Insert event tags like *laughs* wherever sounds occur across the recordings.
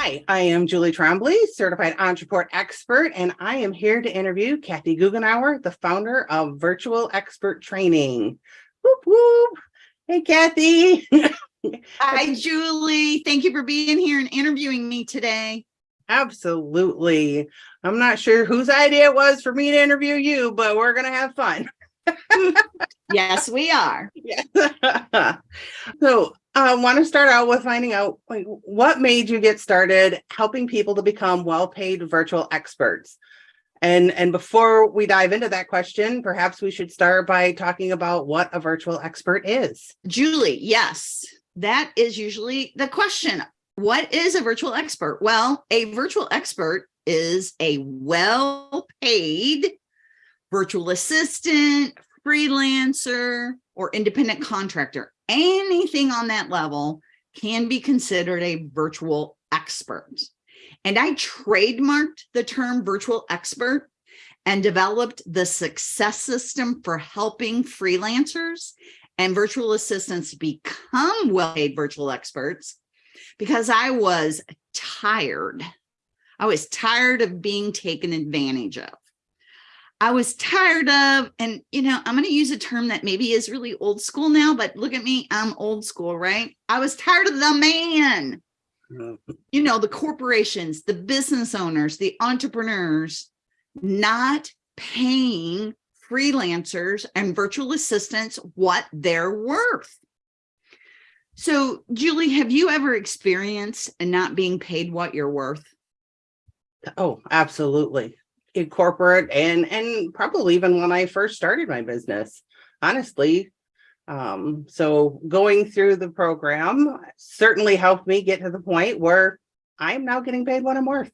Hi, I am Julie Trombley, certified entrepreneur expert, and I am here to interview Kathy Goughenour, the founder of Virtual Expert Training. Whoop, whoop. Hey, Kathy. *laughs* Hi, Julie. Thank you for being here and interviewing me today. Absolutely. I'm not sure whose idea it was for me to interview you, but we're going to have fun. *laughs* yes, we are. Yeah. *laughs* so I uh, want to start out with finding out like, what made you get started helping people to become well-paid virtual experts. And, and before we dive into that question, perhaps we should start by talking about what a virtual expert is. Julie, yes, that is usually the question. What is a virtual expert? Well, a virtual expert is a well-paid virtual assistant, freelancer, or independent contractor. Anything on that level can be considered a virtual expert. And I trademarked the term virtual expert and developed the success system for helping freelancers and virtual assistants become well-paid virtual experts because I was tired. I was tired of being taken advantage of. I was tired of, and you know, I'm going to use a term that maybe is really old school now, but look at me, I'm old school, right? I was tired of the man, you know, the corporations, the business owners, the entrepreneurs not paying freelancers and virtual assistants what they're worth. So Julie, have you ever experienced and not being paid what you're worth? Oh, absolutely in corporate and and probably even when I first started my business, honestly. Um, so going through the program certainly helped me get to the point where I'm now getting paid what I'm worth.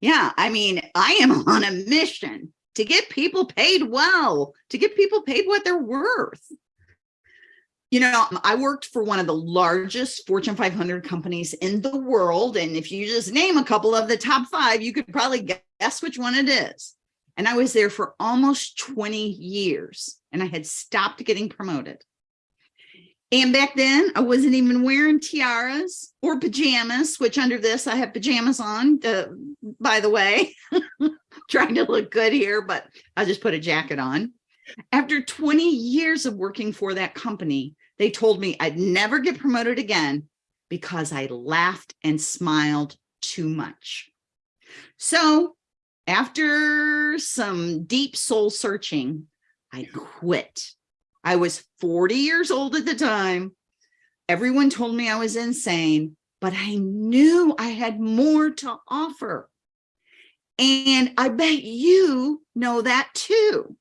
yeah, I mean, I am *laughs* on a mission to get people paid well, to get people paid what they're worth. You know, I worked for one of the largest Fortune 500 companies in the world. And if you just name a couple of the top five, you could probably guess which one it is. And I was there for almost 20 years and I had stopped getting promoted. And back then I wasn't even wearing tiaras or pajamas, which under this I have pajamas on, uh, by the way, *laughs* trying to look good here, but I just put a jacket on. After 20 years of working for that company, they told me I'd never get promoted again because I laughed and smiled too much. So after some deep soul searching, I quit. I was 40 years old at the time. Everyone told me I was insane, but I knew I had more to offer. And I bet you know that too.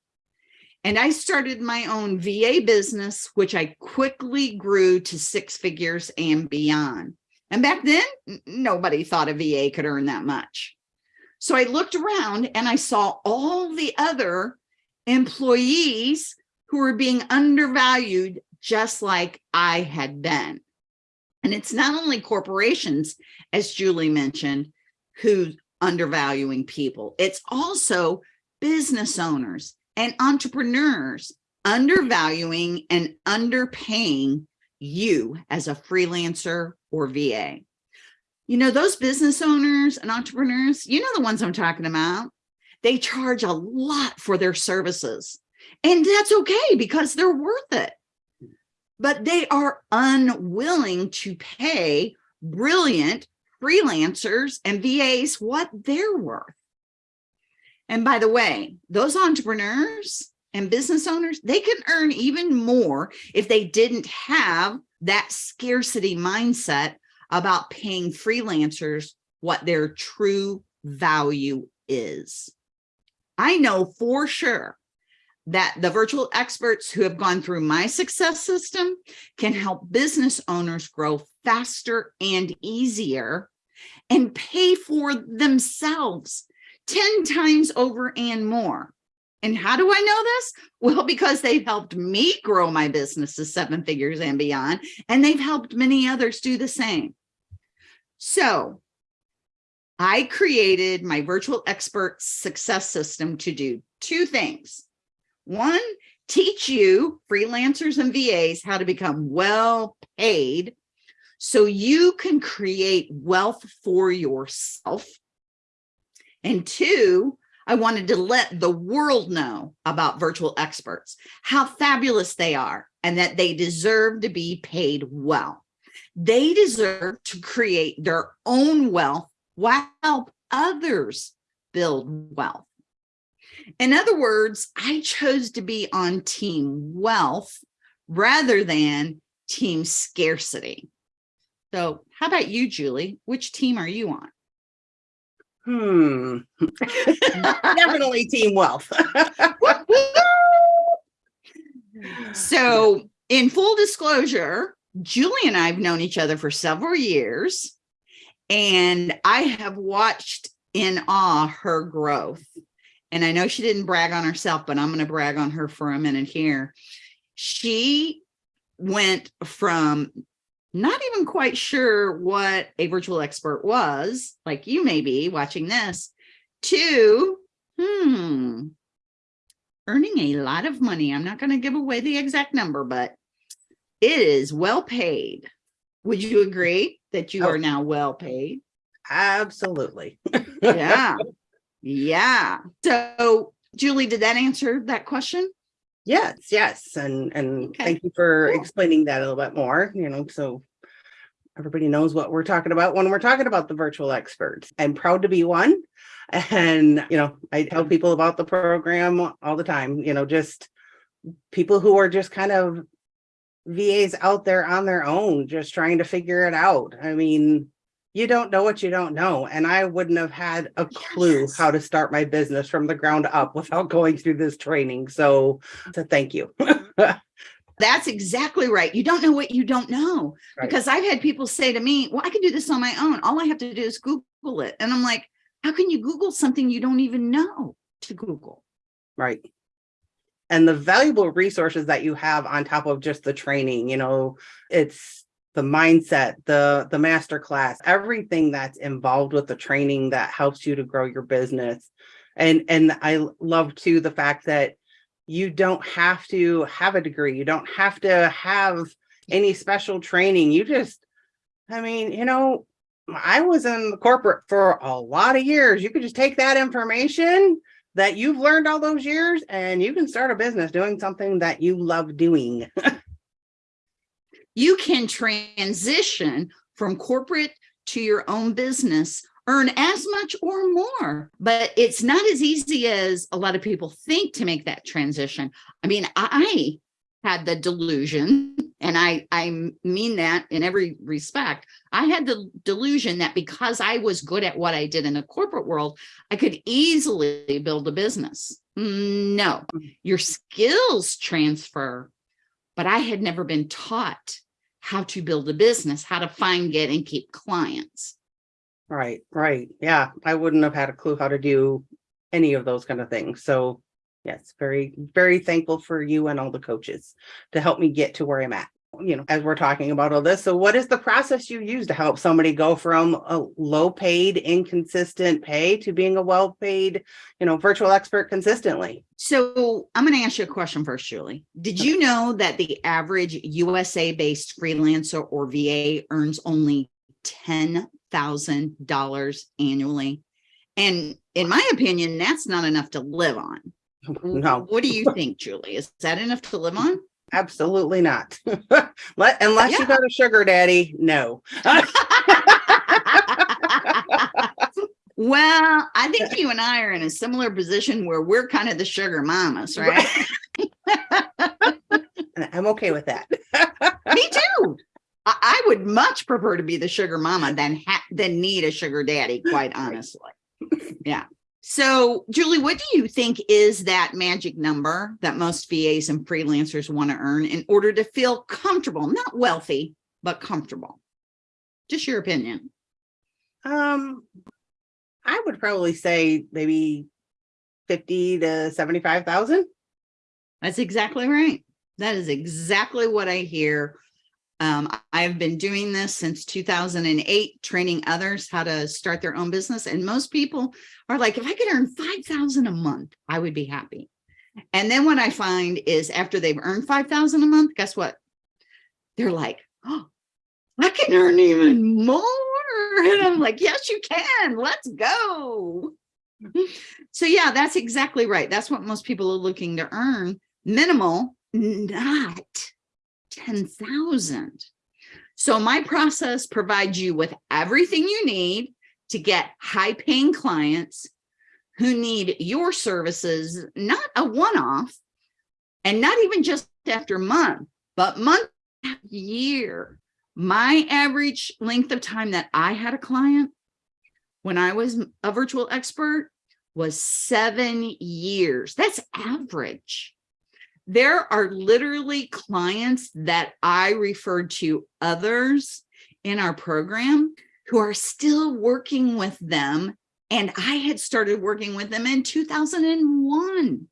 And I started my own VA business, which I quickly grew to six figures and beyond. And back then, nobody thought a VA could earn that much. So I looked around and I saw all the other employees who were being undervalued just like I had been. And it's not only corporations, as Julie mentioned, who undervaluing people. It's also business owners and entrepreneurs undervaluing and underpaying you as a freelancer or VA. You know, those business owners and entrepreneurs, you know the ones I'm talking about, they charge a lot for their services. And that's okay because they're worth it. But they are unwilling to pay brilliant freelancers and VAs what they're worth. And by the way, those entrepreneurs and business owners, they can earn even more if they didn't have that scarcity mindset about paying freelancers what their true value is. I know for sure that the virtual experts who have gone through my success system can help business owners grow faster and easier and pay for themselves 10 times over and more. And how do I know this? Well, because they've helped me grow my business to seven figures and beyond, and they've helped many others do the same. So I created my virtual expert success system to do two things. One, teach you freelancers and VAs how to become well paid so you can create wealth for yourself. And two, I wanted to let the world know about virtual experts, how fabulous they are, and that they deserve to be paid well. They deserve to create their own wealth while help others build wealth. In other words, I chose to be on team wealth rather than team scarcity. So how about you, Julie? Which team are you on? Hmm. *laughs* Definitely team wealth. *laughs* so in full disclosure, Julie and I have known each other for several years, and I have watched in awe her growth. And I know she didn't brag on herself, but I'm going to brag on her for a minute here. She went from not even quite sure what a virtual expert was, like you may be watching this, to, hmm, earning a lot of money. I'm not going to give away the exact number, but it is well paid. Would you agree that you Oh. are now well paid? Absolutely. *laughs* Yeah. yeah. So Julie, did that answer that question? Yes, yes. And, and Okay, thank you for cool. explaining that a little bit more, you know, so everybody knows what we're talking about when we're talking about the virtual experts. I'm proud to be one. *laughs* And, you know, I tell people about the program all the time, you know, just people who are just kind of VAs out there on their own, just trying to figure it out. I mean, you don't know what you don't know. And I wouldn't have had a clue Yes. how to start my business from the ground up without going through this training. So, so thank you. *laughs* That's exactly right. You don't know what you don't know. Right. Because I've had people say to me, well, I can do this on my own. All I have to do is Google it. And I'm like, how can you Google something you don't even know to Google? Right. And the valuable resources that you have on top of just the training, you know, it's the mindset, the the master class, everything that's involved with the training that helps you to grow your business. And and I love too the fact that you don't have to have a degree, you don't have to have any special training. You just I mean, you know, I was in corporate for a lot of years. You could just take that information that you've learned all those years and you can start a business doing something that you love doing. *laughs* You can transition from corporate to your own business, earn as much or more, but it's not as easy as a lot of people think to make that transition. I mean, I had the delusion, and I, I mean that in every respect. I had the delusion that because I was good at what I did in the corporate world, I could easily build a business. No, mm. your skills transfer, but I had never been taught how to build a business, how to find, get, and keep clients. Right, right. Yeah, I wouldn't have had a clue how to do any of those kind of things. So yes, very, very thankful for you and all the coaches to help me get to where I'm at. You know, as we're talking about all this. So what is the process you use to help somebody go from a low paid, inconsistent pay to being a well paid, you know, virtual expert consistently? So I'm going to ask you a question first, Julie. Did you know that the average USA based freelancer or VA earns only $10,000 annually? And in my opinion, that's not enough to live on. *laughs* No. What do you think, Julie? Is that enough to live on? Absolutely not. *laughs* Unless you Yeah. got a sugar daddy, no. *laughs* Well, I think you and I are in a similar position where we're kind of the sugar mamas, right? *laughs* I'm okay with that. Me too. I, I would much prefer to be the sugar mama than ha- than need a sugar daddy, quite honestly. Yeah. So, Julie, what do you think is that magic number that most VAs and freelancers want to earn in order to feel comfortable, not wealthy, but comfortable? Just your opinion. Um, I would probably say maybe fifty to seventy-five thousand. That's exactly right. That is exactly what I hear. Um, I have been doing this since 2008, training others how to start their own business. And most people are like, if I could earn 5,000 a month, I would be happy. And then what I find is after they've earned 5,000 a month, guess what? They're like, oh, I can earn even more. *laughs* And I'm like, yes, you can. Let's go. So yeah, that's exactly right. That's what most people are looking to earn. Minimal, not 10,000. So my process provides you with everything you need to get high paying clients who need your services, not a one-off and not even just after month, but month, year. My average length of time that I had a client when I was a virtual expert was seven years. That's average. There are literally clients that I referred to others in our program who are still working with them. And I had started working with them in 2001.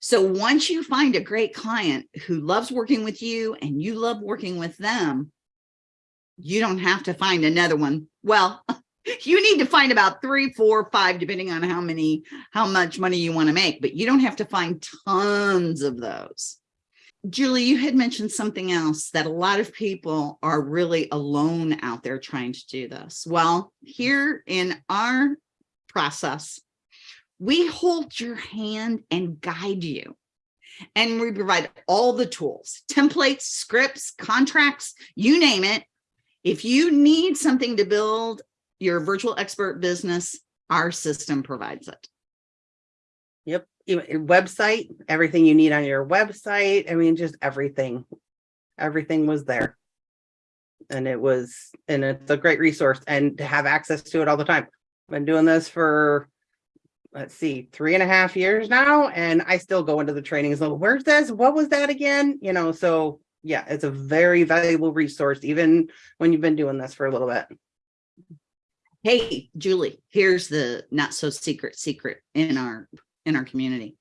So once you find a great client who loves working with you and you love working with them, you don't have to find another one. Well, you need to find about three, four, five, depending on how many, how much money you want to make, but you don't have to find tons of those. Julie, you had mentioned something else that a lot of people are really alone out there trying to do this. Well, here in our process, we hold your hand and guide you. And we provide all the tools, templates, scripts, contracts, you name it. If you need something to build your virtual expert business, our system provides it. Yep. Website, everything you need on your website. I mean, just everything. Everything was there. And it was, and it's a great resource and to have access to it all the time. I've Been doing this for, let's see, three and a half years now, and I still go into the trainings. So where's this? What was that again? You know, so yeah, it's a very valuable resource, even when you've been doing this for a little bit. Hey, Julie, here's the not so secret secret in our in our community.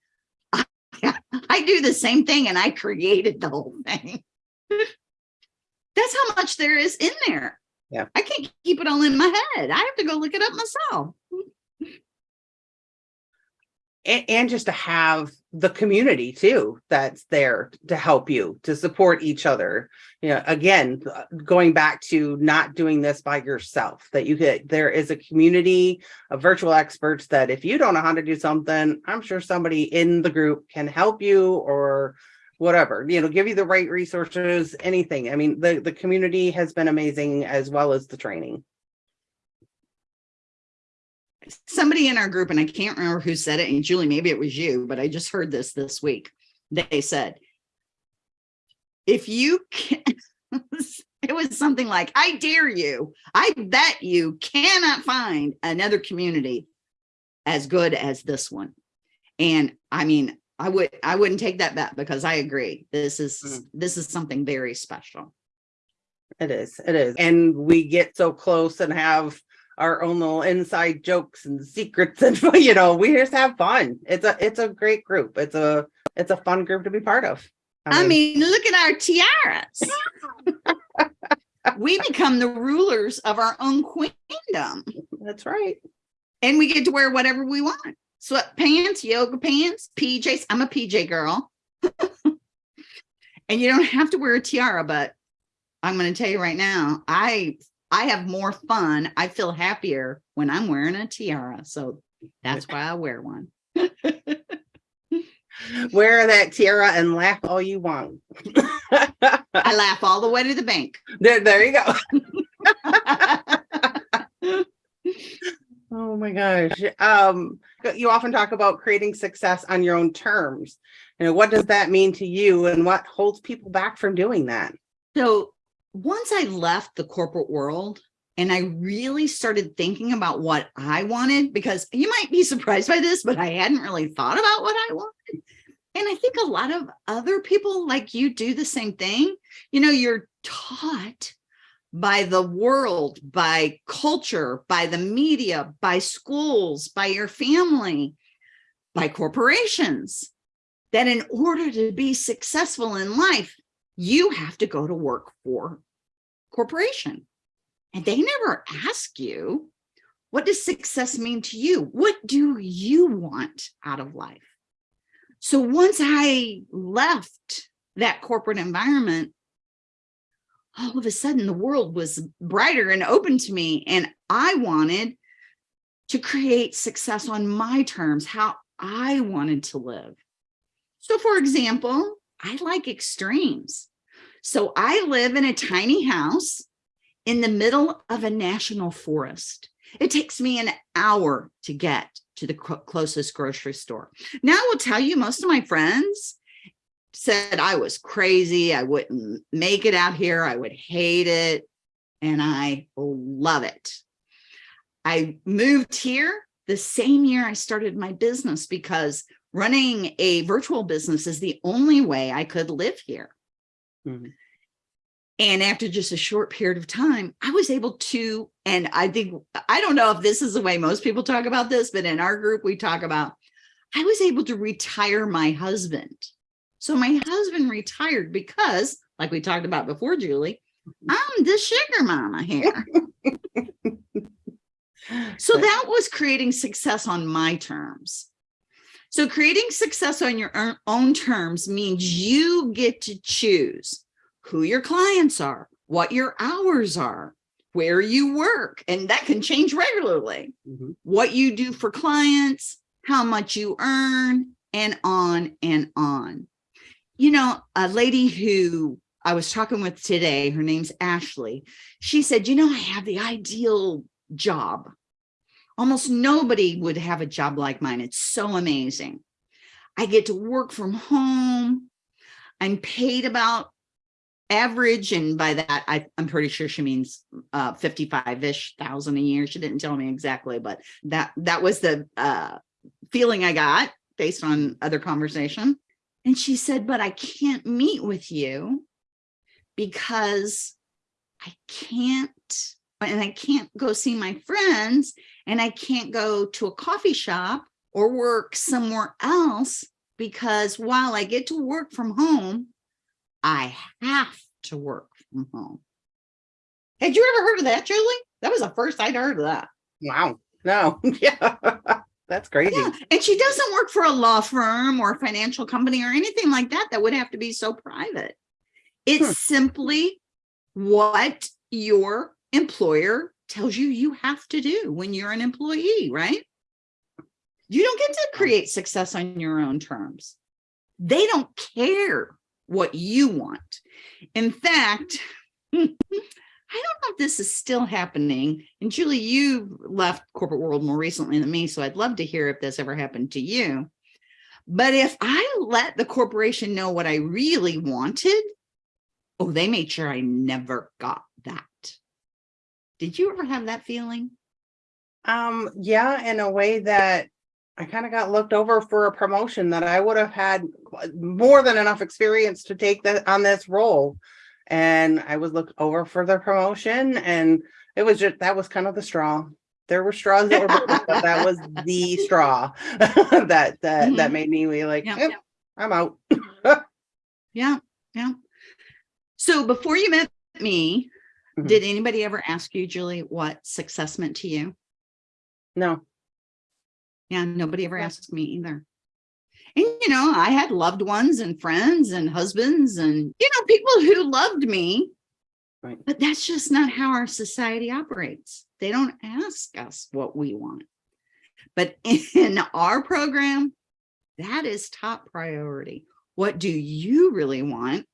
I, *laughs* I do the same thing and I created the whole thing. *laughs* That's how much there is in there. Yeah. I can't keep it all in my head. I have to go look it up myself. And, and just to have the community too that's there to help you to support each other. You know again uh, going back to not doing this by yourself that you get there is a community of virtual experts that if you don't know how to do something i'm sure somebody in the group can help you or whatever you know give you the right resources anything. I mean the the community has been amazing as well as the training somebody in our group, and I can't remember who said it, and Julie, maybe it was you, but I just heard this this week. They said, if you can, *laughs* it was something like, I dare you, I bet you cannot find another community as good as this one. And I mean, I would, I wouldn't take that bet because I agree. This is, Mm. this is something very special. It is, it is. And we get so close and have our own little inside jokes and secrets *laughs* and, you know, we just have fun. It's a, it's a great group. It's a, it's a fun group to be part of. I mean, look at our tiaras. *laughs* we become the rulers of our own queendom That's right. and we get to wear whatever we want. Sweatpants, yoga pants, PJs. I'm a PJ girl. *laughs* and you don't have to wear a tiara, but I'm going to tell you right now, I I have more fun. I feel happier when I'm wearing a tiara. So that's why I wear one. *laughs* Wear that tiara and laugh all you want. I laugh all the way to the bank. There, there you go. *laughs* Oh my gosh. Um, you often talk about creating success on your own terms. You know, what does that mean to you and what holds people back from doing that? So once I left the corporate world and I really started thinking about what I wanted, because you might be surprised by this, but I hadn't really thought about what I wanted. And I think a lot of other people like you do the same thing. You know, you're taught by the world, by culture, by the media, by schools, by your family, by corporations, that in order to be successful in life, you have to go to work for corporation. And they never ask you, what does success mean to you? What do you want out of life? So once I left that corporate environment, all of a sudden the world was brighter and open to me. And I wanted to create success on my terms, how I wanted to live. So for example, I like extremes. So I live in a tiny house in the middle of a national forest. It takes me an hour to get to the closest grocery store. Now I will tell you, most of my friends said I was crazy. I wouldn't make it out here. I would hate it. And I love it. I moved here the same year I started my business because running a virtual business is the only way I could live here. Mhm. And after just a short period of time, I was able to, and I think, I don't know if this is the way most people talk about this, but in our group, we talk about, I was able to retire my husband. So my husband retired because, like we talked about before, Julie, I'm the sugar mama here. *laughs* So that was creating success on my terms. So creating success on your own- terms means you get to choose who your clients are, what your hours are, where you work, and that can change regularly, Mhm. what you do for clients, how much you earn, and on and on. You know, a lady who I was talking with today, her name's Ashley. She said, you know, I have the ideal job. Almost nobody would have a job like mine. It's so amazing. I get to work from home. I'm paid about average, and by that, I, I'm pretty sure she means uh, 55-ish thousand a year. She didn't tell me exactly, but that that was the uh, feeling I got based on other conversation. And she said, but I can't meet with you because I can't, and I can't go see my friends and I can't go to a coffee shop or work somewhere else because while I get to work from home, I have to work from home. Had you ever heard of that, Julie? That was the first I'd heard of that. Wow. No, *laughs* yeah, that's crazy. Yeah. And she doesn't work for a law firm or a financial company or anything like that that would have to be so private. It's Hmm. simply what your employer tells you you have to do when you're an employee, right? You don't get to create success on your own terms. They don't care what you want. In fact, *laughs* I don't know if this is still happening. And Julie, you left corporate world more recently than me, so I'd love to hear if this ever happened to you. But if I let the corporation know what I really wanted, oh, they made sure I never got. Did you ever have that feeling? Um, yeah, in a way that I kind of got looked over for a promotion that I would have had more than enough experience to take that on this role. And I was looked over for the promotion and it was just, that was kind of the straw. There were straws that were, broken, but that was *laughs* the straw *laughs* that, that, that Mhm. made me be like, Yeah. "Yep, I'm out. Yeah, yeah. So before you met me, Mhm. did anybody ever ask you, Julie, what success meant to you? No, Yeah, nobody ever asked me either. And you know, I had loved ones and friends and husbands and you know, people who loved me. Right. But that's just not how our society operates. They don't ask us what we want. But *laughs* in our program, that is top priority. What do you really want?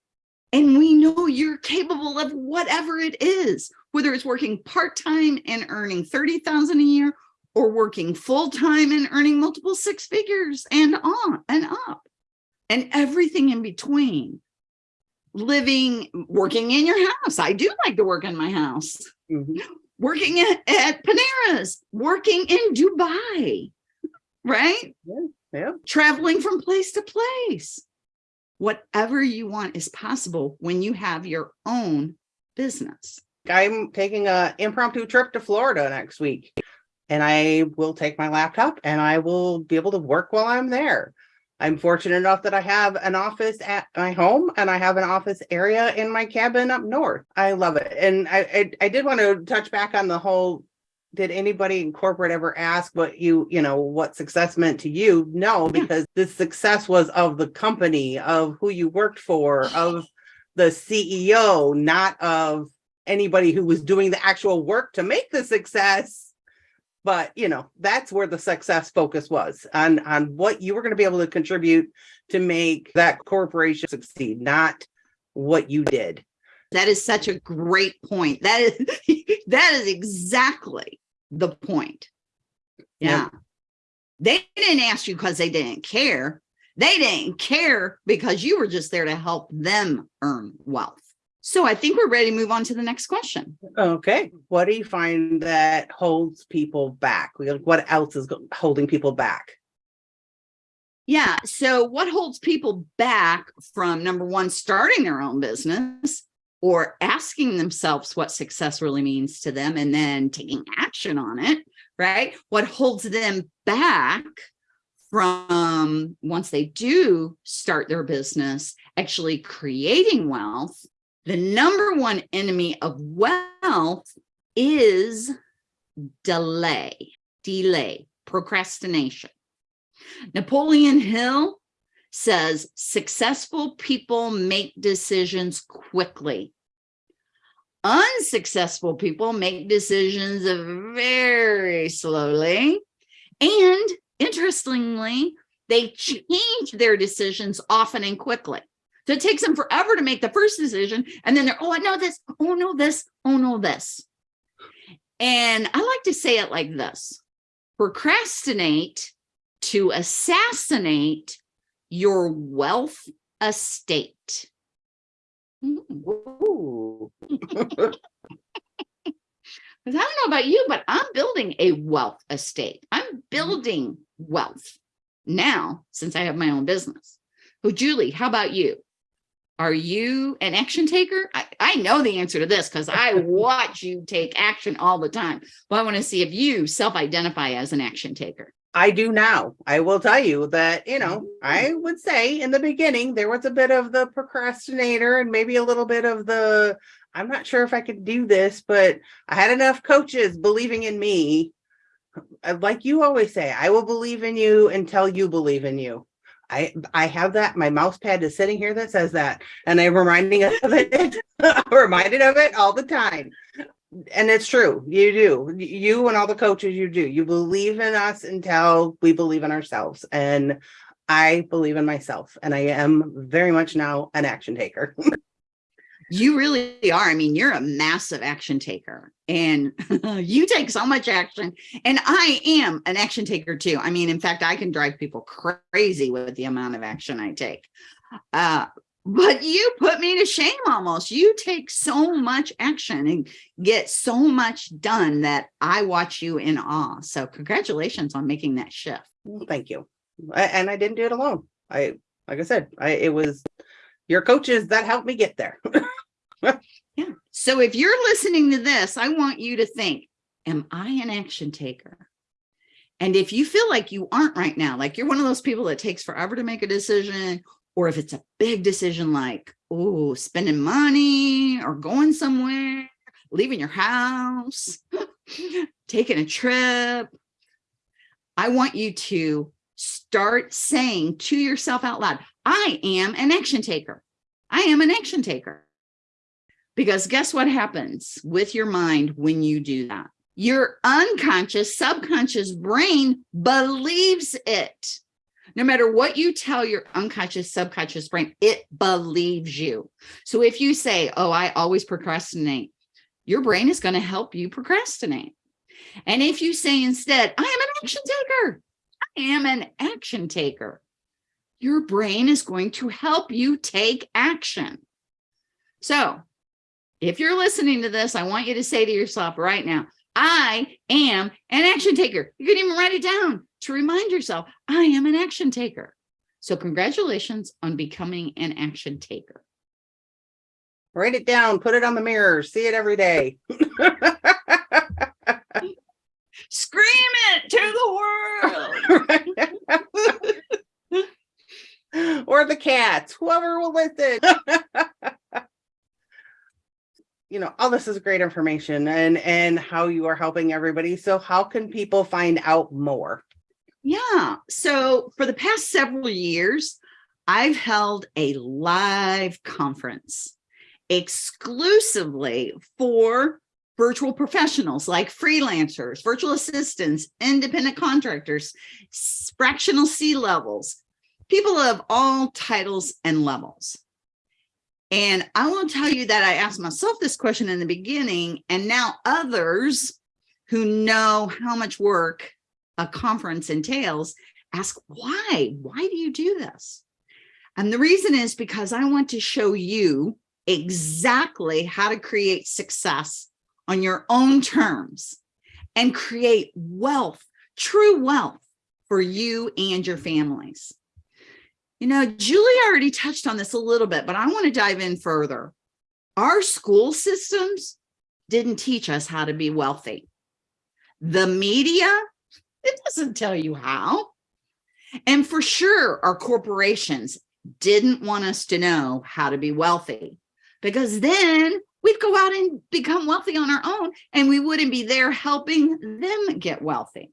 And we know you're capable of whatever it is, whether it's working part-time and earning 30,000 a year or working full-time and earning multiple six figures and on and up and everything in between. Living, working in your house. I do like to work in my house. Mhm. Working at, at Panera's, working in Dubai, right? yeah, traveling from place to place. Whatever you want is possible when you have your own business. I'm taking an impromptu trip to Florida next week. And I will take my laptop and I will be able to work while I'm there. I'm fortunate enough that I have an office at my home and I have an office area in my cabin up north. I love it. And I, I, I did want to touch back on the whole, did anybody in corporate ever ask what you, you know, what success meant to you? No, Yeah. because the success was of the company, of who you worked for, of the CEO, not of anybody who was doing the actual work to make the success. But you know, that's where the success focus was on on what you were going to be able to contribute to make that corporation succeed, not what you did. That is such a great point. That is *laughs* that is exactly the point. Yeah. They didn't ask you because they didn't care. They didn't care because you were just there to help them earn wealth. So I think we're ready to move on to the next question. Okay, what do you find that holds people back? What else is holding people back? Yeah. So what holds people back from number one, starting their own business or asking themselves what success really means to them and then taking action on it, right? What holds them back from once they do start their business, actually creating wealth, the number one enemy of wealth is delay, delay, procrastination. Napoleon Hill says successful people make decisions quickly. Unsuccessful people make decisions very slowly. And interestingly, they change their decisions often and quickly. So it takes them forever to make the first decision. And then they're, oh, I know this. Oh, no, this. Oh, no, this. And I like to say it like this procrastinate to assassinate your wealth estate. Ooh. *laughs* Because I don't know about you, but I'm building a wealth estate. I'm mm-hmm. building wealth now since I have my own business. Oh, Julie, how about you? Are you an action taker? I, I know the answer to this because I *laughs* watch you take action all the time. But I want to see if you self-identify as an action taker. I do now. I will tell you that, you know, I would say in the beginning, there was a bit of the procrastinator and maybe a little bit of the, I'm not sure if I could do this, but I had enough coaches believing in me. Uh, Like you always say, I will believe in you until you believe in you. I, I have that, my mouse pad is sitting here that says that, and I'm reminding of it, *laughs* I'm reminded of it all the time. And it's true, you do, you and all the coaches you do, you believe in us until we believe in ourselves. And I believe in myself and I am very much now an action taker. *laughs* You really are. I mean, you're a massive action taker and *laughs* you take so much action. And I am an action taker too. I mean, in fact, I can drive people crazy with the amount of action I take. Uh, but you put me to shame almost. You take so much action and get so much done that I watch you in awe. So congratulations on making that shift. Well, Thank you. A- And I didn't do it alone. I, like I said, I, it was your coaches that helped me get there. *laughs* Yeah. So if you're listening to this, I want you to think, am I an action taker? And if you feel like you aren't right now, like you're one of those people that takes forever to make a decision, or if it's a big decision like, oh, spending money or going somewhere, leaving your house, *laughs* taking a trip, I want you to start saying to yourself out loud, I am an action taker. I am an action taker. Because guess what happens with your mind when you do that? Your unconscious, subconscious brain believes it. No matter what you tell your unconscious, subconscious brain, it believes you. So if you say, oh, I always procrastinate, your brain is going to help you procrastinate. And if you say instead, I am an action taker, I am an action taker, your brain is going to help you take action. So if you're listening to this, I want you to say to yourself right now, I am an action taker. You can even write it down to remind yourself, I am an action taker. So congratulations on becoming an action taker. Write it down, put it on the mirror, see it every day. *laughs* Scream it to the world. *laughs* or the cats, whoever will listen. *laughs* you know, all this is great information and and how you are helping everybody. So how can people find out more? Yeah. So for the past several years, I've held a live conference exclusively for virtual professionals like freelancers, virtual assistants, independent contractors, fractional C levels, people of all titles and levels. And I will tell you that I asked myself this question in the beginning, and now others who know how much work a conference entails ask why? Why do you do this? And the reason is because I want to show you exactly how to create success on your own terms and create wealth, true wealth for you and your families. You know, Julie already touched on this a little bit, but I want to dive in further. Our school systems didn't teach us how to be wealthy. The media, it doesn't tell you how. And for sure, our corporations didn't want us to know how to be wealthy because then we'd go out and become wealthy on our own and we wouldn't be there helping them get wealthy.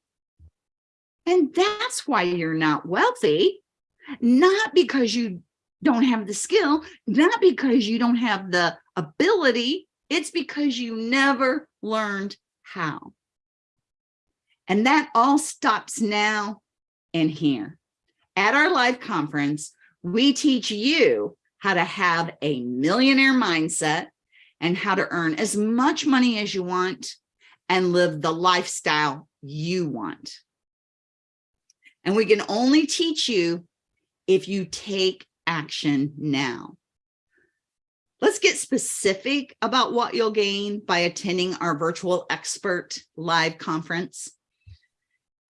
And that's why you're not wealthy, not because you don't have the skill, not because you don't have the ability, it's because you never learned how. And that all stops now and here. At our live conference, we teach you how to have a millionaire mindset and how to earn as much money as you want and live the lifestyle you want. And we can only teach you if you take action now. Let's get specific about what you'll gain by attending our virtual expert live conference.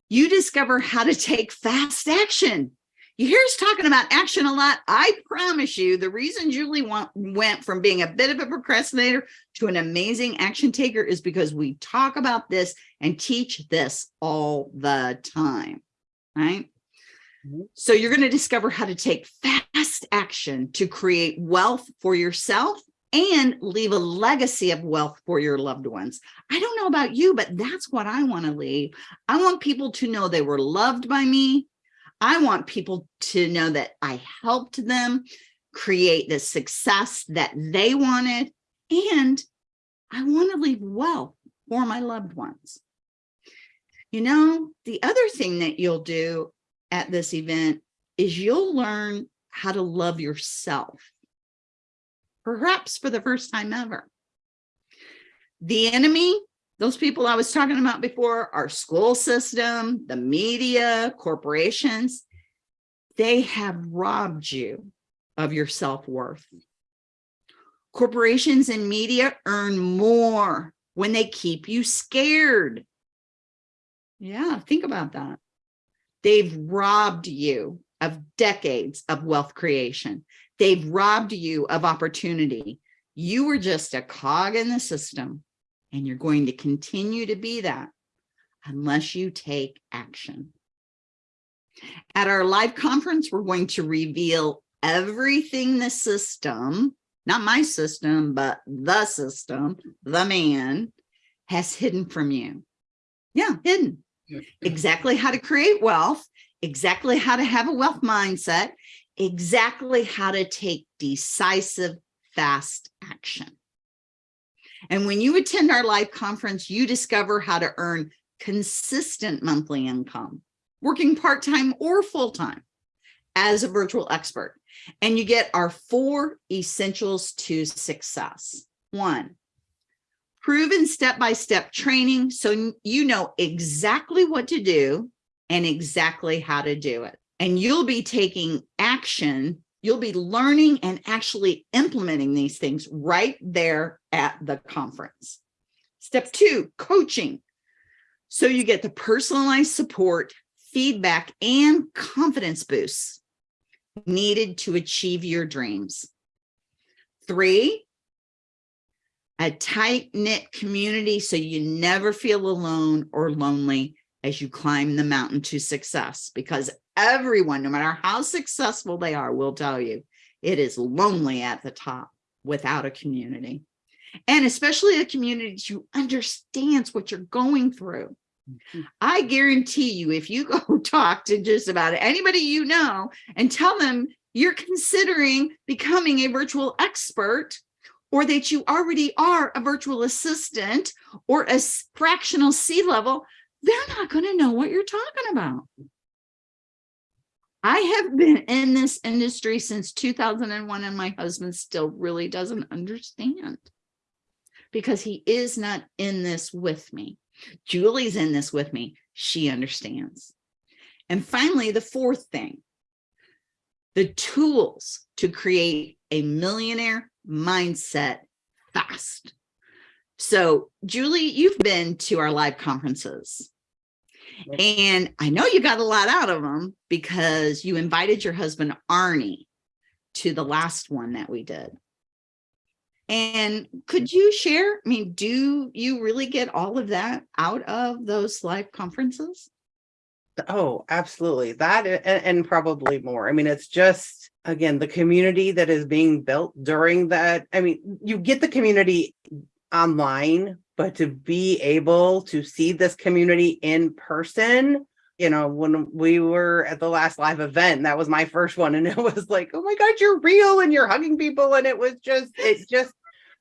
You discover how to take fast action. You hear us talking about action a lot. I promise you the reason Julie want, went from being a bit of a procrastinator to an amazing action taker is because we talk about this and teach this all the time, right? Mhm. So you're going to discover how to take fast action to create wealth for yourself and leave a legacy of wealth for your loved ones. I don't know about you, but that's what I want to leave. I want people to know they were loved by me. I want people to know that I helped them create the success that they wanted. And I want to leave wealth for my loved ones. You know, the other thing that you'll do at this event is you'll learn how to love yourself, perhaps for the first time ever. The enemy, those people I was talking about before, our school system, the media, corporations, they have robbed you of your self-worth. Corporations and media earn more when they keep you scared. Yeah, think about that. They've robbed you of decades of wealth creation. They've robbed you of opportunity. You were just a cog in the system and you're going to continue to be that unless you take action. At our live conference, we're going to reveal everything the system, not my system, but the system, the man has hidden from you. Yeah, hidden exactly how to create wealth, exactly how to have a wealth mindset, exactly how to take decisive, fast action. And when you attend our live conference, you discover how to earn consistent monthly income, working part-time or full-time as a virtual expert. And you get our four essentials to success. One, proven step-by-step training so you know exactly what to do and exactly how to do it. And you'll be taking action, you'll be learning and actually implementing these things right there at the conference. Step two, coaching. So you get the personalized support, feedback, and confidence boosts needed to achieve your dreams. Three, a tight knit community so you never feel alone or lonely as you climb the mountain to success because everyone, no matter how successful they are, will tell you it is lonely at the top without a community. And especially a community who understands what you're going through. Mhm. I guarantee you, if you *laughs* go talk to just about anybody you know and tell them you're considering becoming a virtual expert, or that you already are a virtual assistant or a fractional C level, they're not going to know what you're talking about. I have been in this industry since 2001 and my husband still really doesn't understand because he is not in this with me. Julie's in this with me. She understands. And finally, the fourth thing, the tools to create a millionaire mindset fast. So Julie, you've been to our live conferences. And I know you got a lot out of them because you invited your husband Arnie to the last one that we did. And could you share? I mean, do you really get all of that out of those live conferences? Oh, absolutely. That and, and probably more. I mean, it's just, again, the community that is being built during that. I mean, you get the community online, but to be able to see this community in person, you know, when we were at the last live event, that was my first one. And *laughs* it was like, oh my God, you're real and you're hugging people. And it was just, it *laughs* just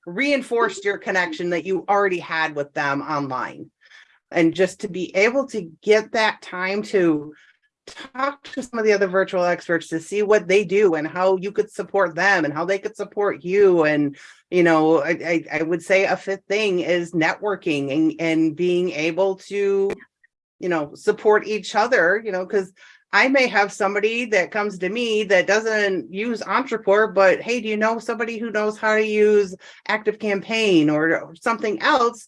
reinforced your connection that you already had with them online and just to be able to get that time to talk to some of the other virtual experts to see what they do and how you could support them and how they could support you and you know i i, I would say a fifth thing is networking and and being able to you know support each other you know because I may have somebody that comes to me that doesn't use Ontraport, but hey, do you know somebody who knows how to use ActiveCampaign or, or something else?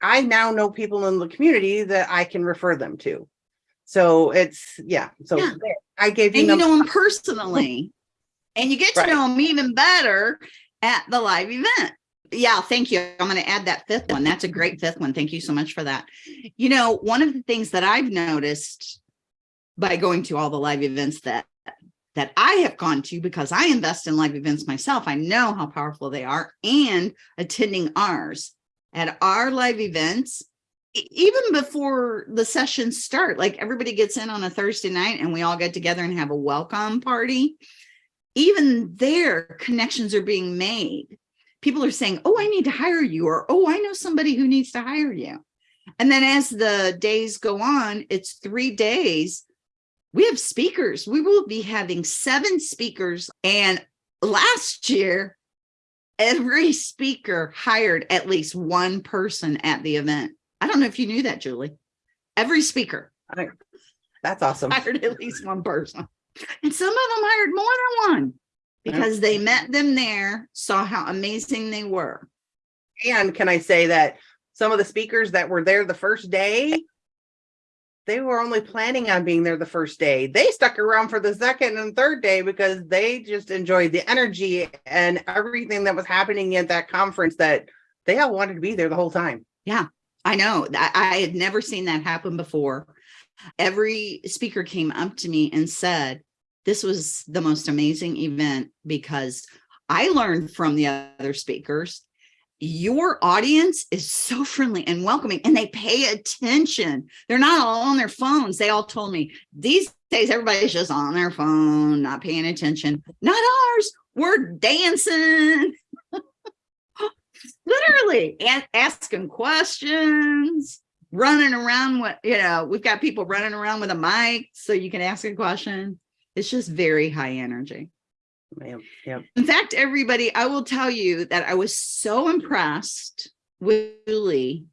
I now know people in the community that I can refer them to. So it's, yeah, so Yeah. I gave you. And you know him personally. And you get to Right. know him even better at the live event. Yeah, thank you. I'm going to add that fifth one. That's a great fifth one. Thank you so much for that. You know, one of the things that I've noticed by going to all the live events that that I have gone to because I invest in live events myself. I know how powerful they are and attending ours at our live events even before the sessions start, like everybody gets in on a Thursday night and we all get together and have a welcome party. Even there, connections are being made. People are saying, Oh, I need to hire you, or Oh, I know somebody who needs to hire you. And then as the days go on, it's three days. We have speakers. We will be having seven speakers. And last year, every speaker hired at least one person at the event. I don't know if you knew that, Julie. Every speaker That's awesome. *laughs* hired at least one person. And some of them hired more than one because they met them there, saw how amazing they were. And can I say that some of the speakers that were there the first day, they were only planning on being there the first day. They stuck around for the second and third day because they just enjoyed the energy and everything that was happening at that conference that they all wanted to be there the whole time. I know that I had never seen that happen before. Every speaker came up to me and said, This was the most amazing event because I learned from the other speakers. Your audience is so friendly and welcoming, and they pay attention. They're not all on their phones. They all told me these days everybody's just on their phone, not paying attention. Not ours. We're dancing literally asking questions running around with you know we've got people running around with a mic so you can ask a question. It's just very high energy. Yep, yep. in fact everybody i will tell you that i was so impressed with julie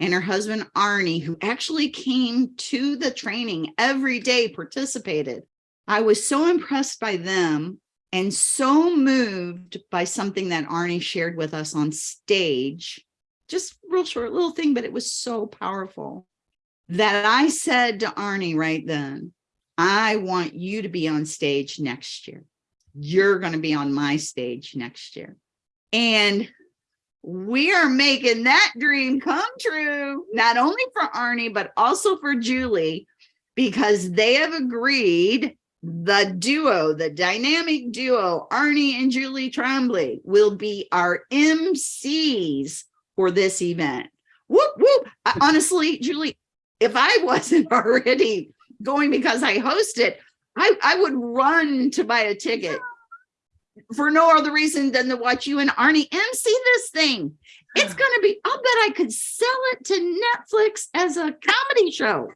and her husband arnie who actually came to the training every day participated. I was so impressed by them and so moved by something that Arnie shared with us on stage, just real short little thing, but it was so powerful that I said to Arnie right then, I want you to be on stage next year. You're going to be on my stage next year. And we are making that dream come true, not only for Arnie, but also for Julie, because they have agreed the duo, the dynamic duo, Arnie and Julie Tremblay, will be our MCs for this event. Whoop, whoop. I- honestly, Julie, if I *laughs* wasn't already going because I host it, I, I would run to buy a ticket. for no other reason than to watch you and Arnie MC this thing. It's *sighs* gonna be, I'll bet I could sell it to Netflix as a comedy show.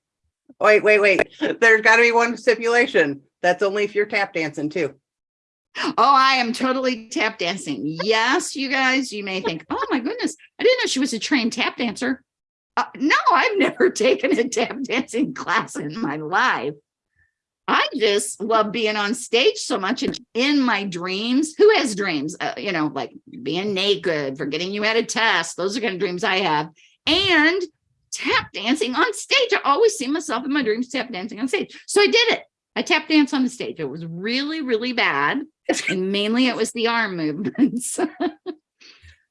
Wait, wait, wait. There's gotta be one stipulation. That's only if you're tap dancing too. Oh, I am totally tap dancing. Yes, you guys, you may think, oh my goodness, I didn't know she was a trained tap dancer. Uh, no, I've *laughs* never taken a tap dancing class in my life. I just love being on stage so much and in my dreams. Who has dreams? Uh, you know, like being naked, forgetting you had a test. Those are kind of dreams I have. And tap dancing on stage. I always see myself in my dreams tap dancing on stage. So I did it. I tap dance on the stage. It was really, really bad. And mainly it was the arm movements. *laughs*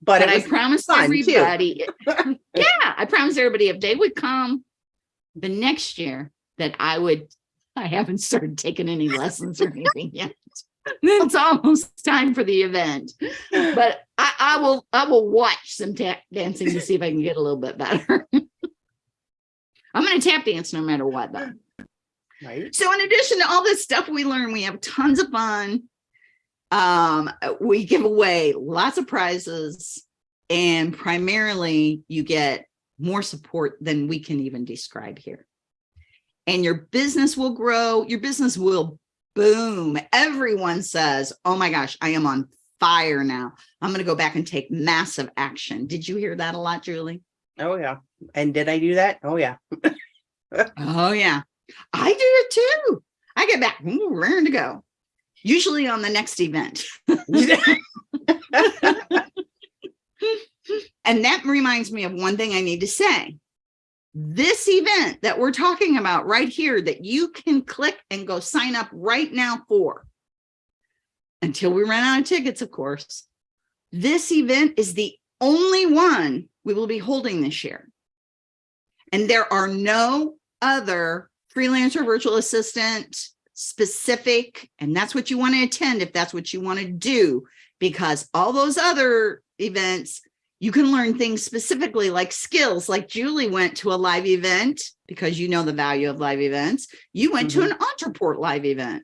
But But I promised everybody, *laughs* yeah, I promised everybody if they would come the next year that I would, I haven't started taking any lessons or anything yet. *laughs* It's almost time for the event, but I, I will, I will watch some tap dancing to see if I can get a little bit better. I'm gonna tap dance no matter what though. Right. So in addition to all this stuff we learn, we have tons of fun. Um, we give away lots of prizes and primarily you get more support than we can even describe here. And your business will grow, your business will boom. Everyone says, oh my gosh, I am on fire now. I'm going to go back and take massive action. Did you hear that a lot, Julie? Oh, yeah. And did I do that? Oh, yeah. *laughs* Oh yeah, I do it too. I get back, ooh, raring to go. Usually on the next event. And that reminds me of one thing I need to say. This event that we're talking about right here that you can click and go sign up right now for. Until we run out of tickets, of course. This event is the only one we will be holding this year. And there are no other freelancer virtual assistant specific, and that's what you want to attend if that's what you want to do, because all those other events, you can learn things specifically like skills, like Julie went to a live event because you know the value of live events. You went to mm-hmm. an Ontraport live event.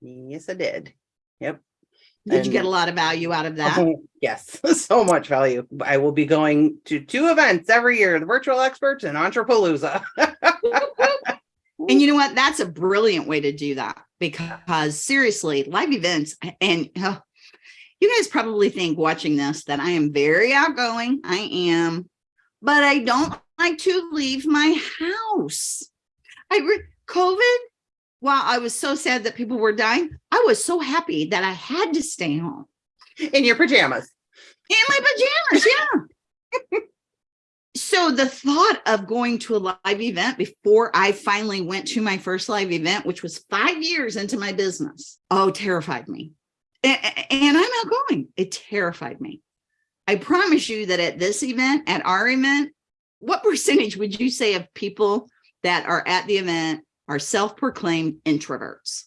Yes, I did. Yep. Did you get a lot of value out of that? Oh, yes, *laughs* so much value. I will be going to two events every year, the virtual experts and Ontrapalooza. *laughs* And you know what? That's a brilliant way to do that because seriously, live events and uh, you guys probably think watching this that I am very outgoing. I am, but I don't like to leave my house. I COVID, while I was so sad that people were dying, I was so happy that I had to stay home In your pajamas. in my pajamas. Yeah. *laughs* so the thought of going to a live event before I finally went to my first live event, which was five years into my business, oh, terrified me. And I'm outgoing. It terrified me. I promise you that at this event, at our event, what percentage would you say of people that are at the event are self-proclaimed introverts?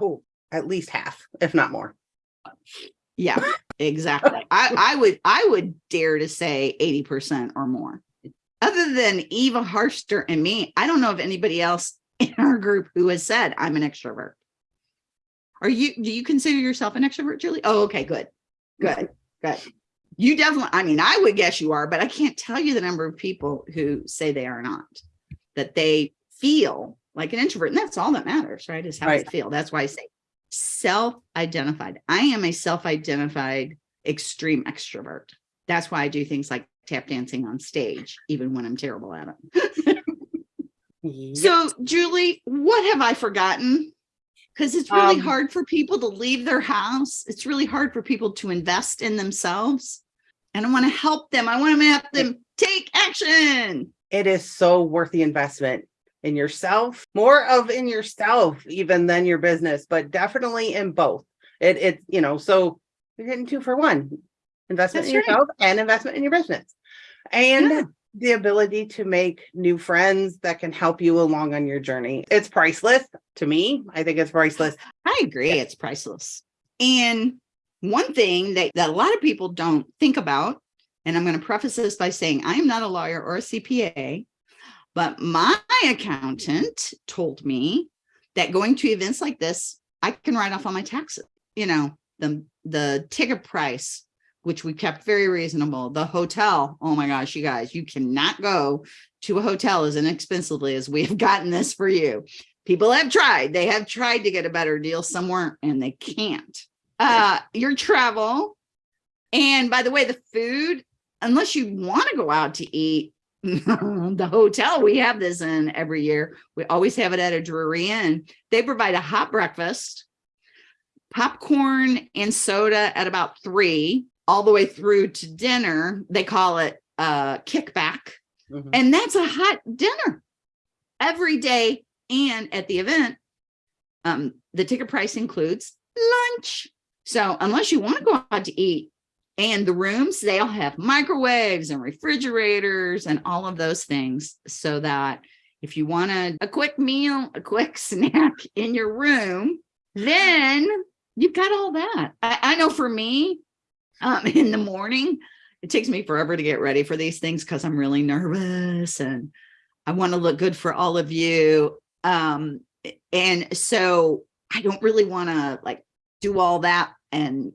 Oh, at least half, if not more. Yeah, exactly. I, I would, I would dare to say 80% or more. Other than Eva Harster and me, I don't know of anybody else in our group who has said I'm an extrovert. Are you, do you consider yourself an extrovert, Julie? Oh, okay, good, good, good. You definitely, I mean, I would guess you are, but I can't tell you the number of people who say they are not, that they feel like an introvert. And that's all that matters, right? Is how they feel. That's why I say self-identified. I am a self-identified extreme extrovert. That's why I do things like tap dancing on stage, even when I'm terrible at it. Yep. So Julie, what have I forgotten? Because it's really Um, hard for people to leave their house. It's really hard for people to invest in themselves. And I want to help them. I want to help them take action. it is so worth the investment in yourself, more of in yourself even than your business, but definitely in both. It, it, you know, so you're getting two for one, investment in That's right. yourself and investment in your business. And Yeah. the ability to make new friends that can help you along on your journey. It's priceless to me. I think it's priceless. I agree. It's priceless. And one thing that, that a lot of people don't think about, and I'm going to preface this by saying I am not a lawyer or a CPA, but my accountant told me that going to events like this, I can write off on my taxes. You know, the, the ticket price, which we kept very reasonable, the hotel, oh my gosh, you guys, you cannot go to a hotel as inexpensively as we have gotten this for you. People have tried, they have tried to get a better deal somewhere and they can't. Uh, your travel. And by the way, the food, unless you want to go out to eat, *laughs* the hotel we have this in every year, we always have it at a Drury Inn. They provide a hot breakfast, popcorn and soda at about three, all the way through to dinner. They call it uh kickback. Mhm. And that's a hot dinner every day. And at the event, um, the ticket price includes lunch. So unless you want to go out to eat and the rooms, they all have microwaves and refrigerators and all of those things so that if you want a, a quick meal, a quick *laughs* snack in your room, then you've got all that. I, I know for me, um, *laughs* in the morning, it takes me forever to get ready for these things because I'm really nervous and I want to look good for all of you. Um, and so I don't really want to like do all that and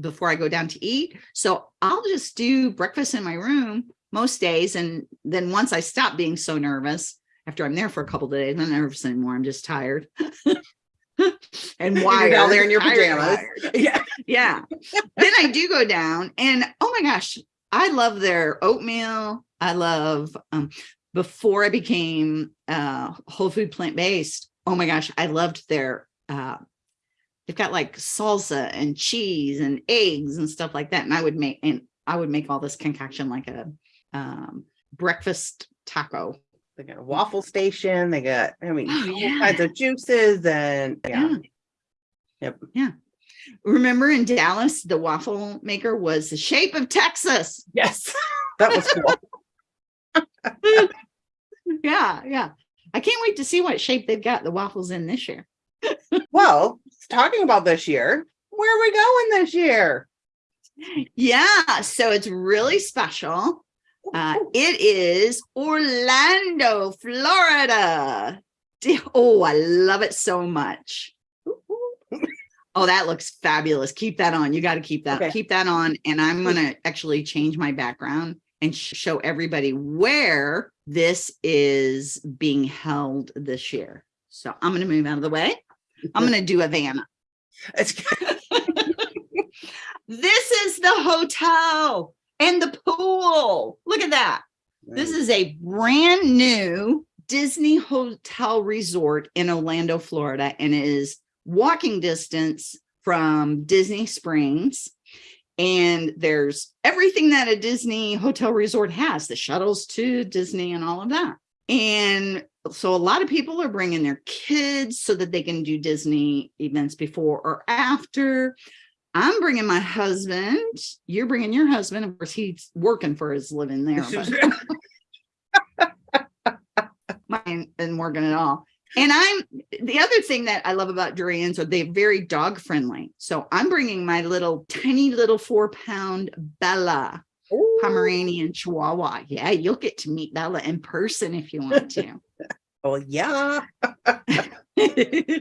before I go down to eat. So I'll just do breakfast in my room most days. And then once I stop being so nervous, after I'm there for a couple of days, I'm not nervous anymore. I'm just tired. *laughs* and *laughs* wired. down there in your pajamas. *laughs* Yeah. Yeah. then I do go down and oh my gosh, I love their oatmeal. I love um before I became uh whole food plant-based. Oh my gosh, I loved their uh they've got like salsa and cheese and eggs and stuff like that. And I would make and I would make all this concoction like a um breakfast taco. They got a waffle station. They got, I mean, Oh, all yeah. kinds of juices and yeah. Yeah. Yep. Yeah. Remember in Dallas, the waffle maker was the shape of Texas. Yes. *laughs* That was cool. *laughs* Yeah, yeah. I can't wait to see what shape they've got the waffles in this year. *laughs* Well, talking about this year, where are we going this year? Yeah, so it's really special. Uh, it is Orlando, Florida. Oh, I love it so much. *laughs* Oh, that looks fabulous. Keep that on. You got to keep that, Okay. keep that on. And I'm going to actually change my background and sh- show everybody where this is being held this year. So I'm going to move out of the way. I'm going to do Havana. It's *laughs* This is the hotel and the pool. Look at that. This is a brand new Disney hotel resort in Orlando, Florida, and it is walking distance from Disney Springs. And there's everything that a Disney hotel resort has, the shuttles to Disney and all of that. And so a lot of people are bringing their kids so that they can do Disney events before or after. I'm bringing my husband. You're bringing your husband. Of course, he's working for his living there. *laughs* mine isn't working at all. And I'm the other thing that I love about Drury Inns are they're very dog friendly. So I'm bringing my little tiny little four pound Bella Ooh. Pomeranian Chihuahua. Yeah, you'll get to meet Bella in person if you want to. *laughs* Oh, yeah. Ah. *laughs*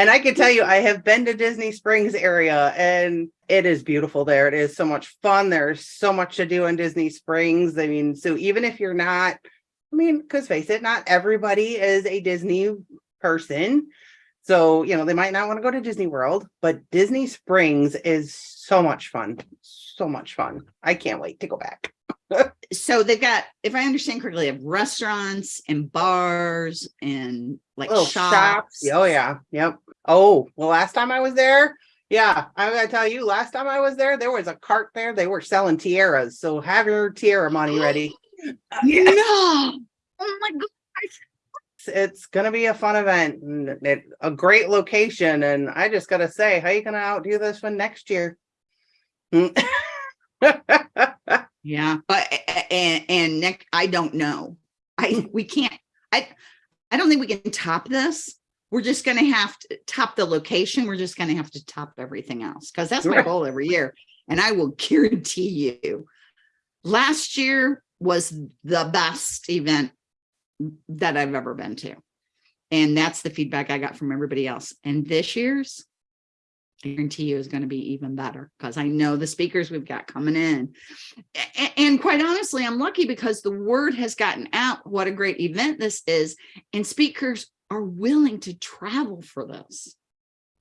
And I can tell you, I have been to Disney Springs area and it is beautiful there. It is so much fun. There's so much to do in Disney Springs. I mean, so even if you're not, I mean, because face it, not everybody is a Disney person. So, you know, they might not want to go to Disney World, but Disney Springs is so much fun. So much fun. I can't wait to go back. So they've got, if I understand correctly, they have restaurants and bars and like Little shops. shops. Oh, yeah. Yep. Oh, well, last time I was there, yeah, I'm gonna tell you, last time I was there, there was a cart there. They were selling tiaras. So have your tiara money *gasps* ready. Yeah. No. Oh my gosh. It's, it's gonna be a fun event and it, a great location. And I just gotta say, how you gonna outdo this one next year? Mm. *laughs* Yeah, but and and Nick, I don't know. I hmm. we can't. I I don't think we can top this. We're just going to have to top the location. We're just going to have to top everything else because that's my goal every year. And I will *laughs* guarantee you, last year was the best event that I've ever been to, and that's the feedback I got from everybody else. And this year's, guarantee you is going to be even better because I know the speakers we've got coming in. A- And quite honestly, I'm lucky because the word has gotten out what a great event this is, and speakers are willing to travel for this,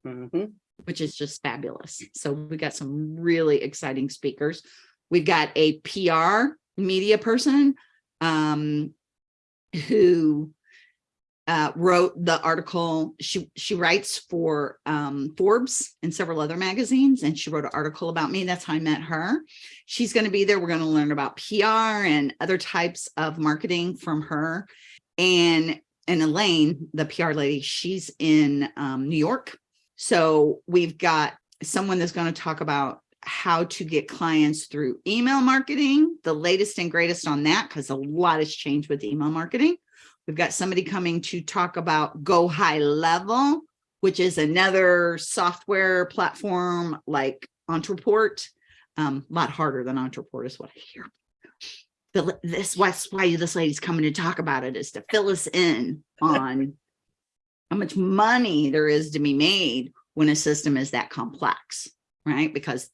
Mhm. which is just fabulous. So we've got some really exciting speakers. We've got a PR media person um, who uh, wrote the article. She she writes for um, Forbes and several other magazines, and she wrote an article about me. That's how I met her. She's going to be there. We're going to learn about PR and other types of marketing from her. And and Elaine, the PR lady, she's in um, New York. So we've got someone that's going to talk about how to get clients through email marketing, the latest and greatest on that, because a lot has changed with email marketing. We've got somebody coming to talk about GoHighLevel, which is another software platform like Ontraport. Um, a lot harder than Ontraport is what I hear. This that's why this lady's coming to talk about it is to fill us in on how much money there is to be made when a system is that complex, right? Because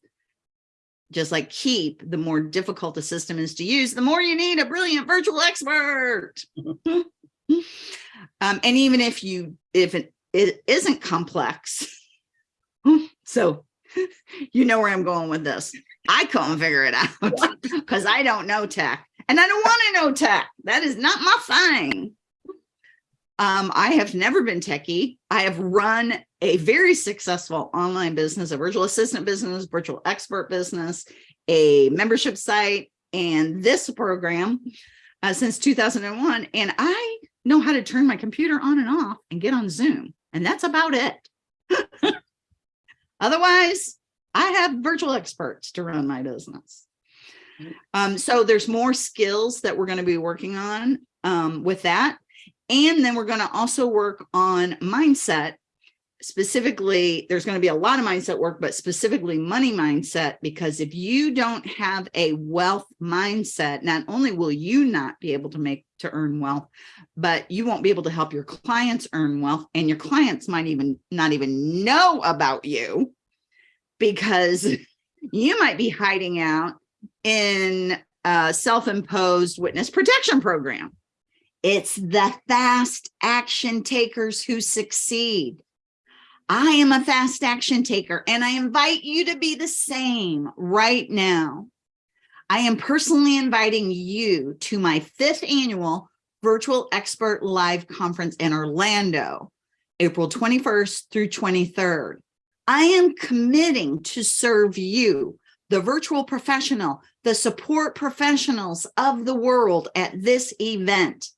just like Keap, the more difficult a system is to use, the more you need a brilliant virtual expert. *laughs* um, and even if you, if it, it isn't complex, *laughs* so you know where I'm going with this. I couldn't figure it out *laughs* because I don't know tech and I don't want to know tech. That is not my thing. Um, I have never been techie. I have run a very successful online business, a virtual assistant business, virtual expert business, a membership site, and this program uh, since 2001. And I know how to turn my computer on and off and get on Zoom. And that's about it. *laughs* Otherwise, I have virtual experts to run my business. Um, so there's more skills that we're going to be working on um, with that. And then we're going to also work on mindset. Specifically, there's going to be a lot of mindset work, but specifically money mindset, because if you don't have a wealth mindset, not only will you not be able to make to earn wealth, but you won't be able to help your clients earn wealth and your clients might even not even know about you because *laughs* you might be hiding out in a self-imposed witness protection program. It's the fast action takers who succeed. I am a fast action taker and I invite you to be the same right now. I am personally inviting you to my fifth annual virtual expert live conference in Orlando, April 21st through 23rd. I am committing to serve you, the virtual professional, the support professionals of the world at this event.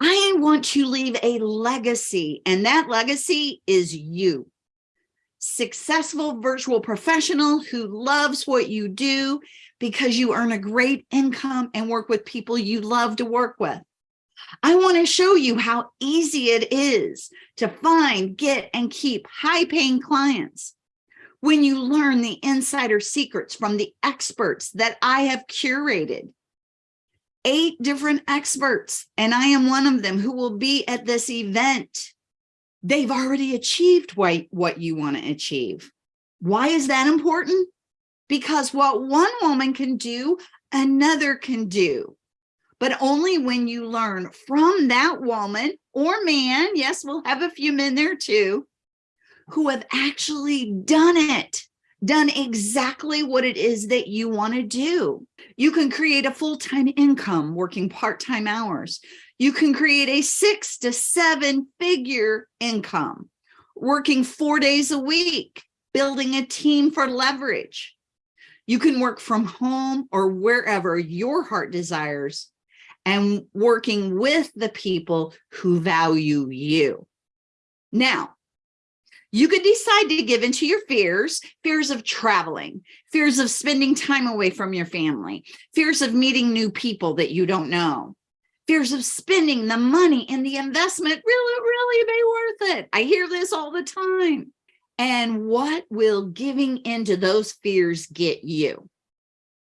I want to leave a legacy, and that legacy is you. Successful virtual professional who loves what you do because you earn a great income and work with people you love to work with. I want to show you how easy it is to find, get, and keep high-paying clients when you learn the insider secrets from the experts that I have curated. Eight different experts, and I am one of them who will be at this event. They've already achieved what, what you want to achieve. Why is that important? Because what one woman can do, another can do but only when you learn from that woman or man, yes, we'll have a few men there too, who have actually done it, done exactly what it is that you want to do. You can create a full-time income working part-time hours. You can create a six to seven figure income working four days a week, building a team for leverage. You can work from home or wherever your heart desires and working with the people who value you. Now, you could decide to give into your fears, fears of traveling, fears of spending time away from your family, fears of meeting new people that you don't know, fears of spending the money and the investment really, really be worth it. I hear this all the time. And what will giving into those fears get you?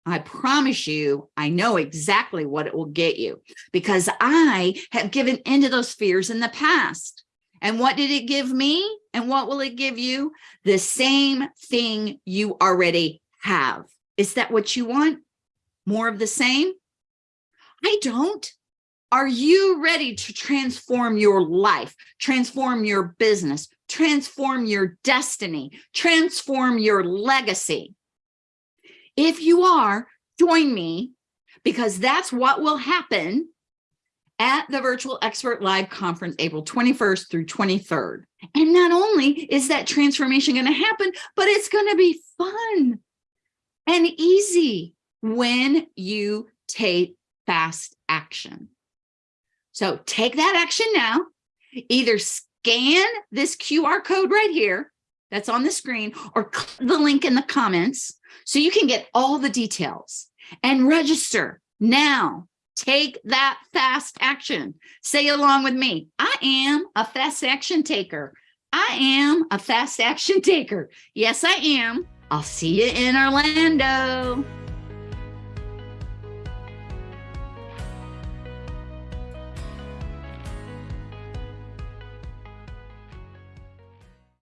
I promise you, I know exactly what it will get you because I have given into those fears in the past. And what did it give me? And what will it give you? The same thing you already have. Is that what you want? More of the same? I don't. Are you ready to transform your life, transform your business, transform your destiny, transform your legacy? If you are, join me because that's what will happen at the Virtual Expert Live Conference, April 21st through 23rd. And not only is that transformation going to happen, but it's going to be fun and easy when you take fast action. So take that action now, either scan this QR code right here that's on the screen or click the link in the comments so you can get all the details and register now. Take that fast action. Say along with me. I am a fast action taker. I am a fast action taker. Yes, I am. I'll see you in Orlando.